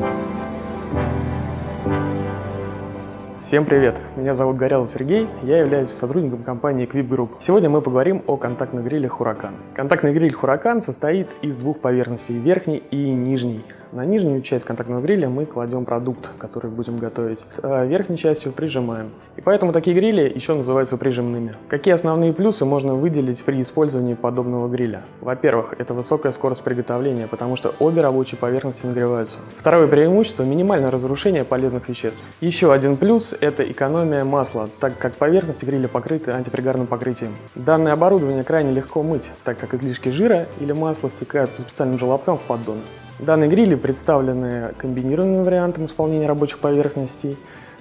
Thank you. Всем привет! Меня зовут Горелов Сергей, я являюсь сотрудником компании Equip Group. Сегодня мы поговорим о контактных грилях Huracan. Контактный гриль Huracan состоит из двух поверхностей, верхней и нижней. На нижнюю часть контактного гриля мы кладем продукт, который будем готовить. А верхней частью прижимаем. И поэтому такие грили еще называются прижимными. Какие основные плюсы можно выделить при использовании подобного гриля? Во-первых, это высокая скорость приготовления, потому что обе рабочие поверхности нагреваются. Второе преимущество – минимальное разрушение полезных веществ. Еще один плюс – это экономия масла, так как поверхности гриля покрыты антипригарным покрытием. Данное оборудование крайне легко мыть, так как излишки жира или масла стекают по специальным желобкам в поддон. Данные грили представлены комбинированным вариантом исполнения рабочих поверхностей,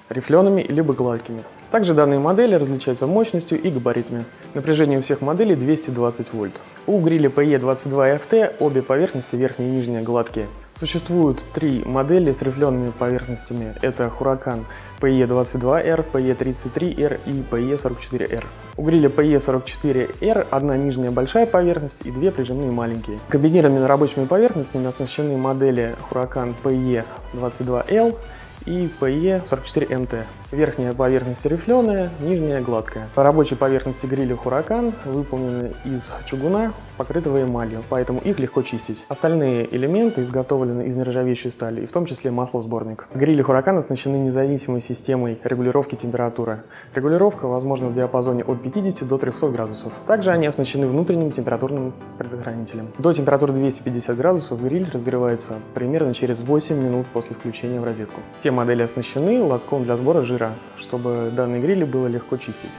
рифлеными либо гладкими. Также данные модели различаются мощностью и габаритами. Напряжение у всех моделей 220 вольт. У гриля PE22 FT обе поверхности, верхняя и нижняя, гладкие. Существуют три модели с рифлеными поверхностями. Это Huracan PE22R, PE33R и PE44R. У гриля PE44R одна нижняя большая поверхность и две прижимные маленькие. Комбинированными рабочими поверхностями оснащены модели Huracan PE22L и PE44MT. Верхняя поверхность рифленая, нижняя гладкая. По рабочей поверхности гриля Huracan выполнены из чугуна, покрытого эмалью, поэтому их легко чистить. Остальные элементы изготовлены из нержавеющей стали, и в том числе маслосборник. Грили Huracan оснащены независимой системой регулировки температуры. Регулировка возможна в диапазоне от 50 до 300 градусов. Также они оснащены внутренним температурным предохранителем. До температуры 250 градусов гриль разогревается примерно через 8 минут после включения в розетку. Все модели оснащены лотком для сбора жира, чтобы данные грили было легко чистить.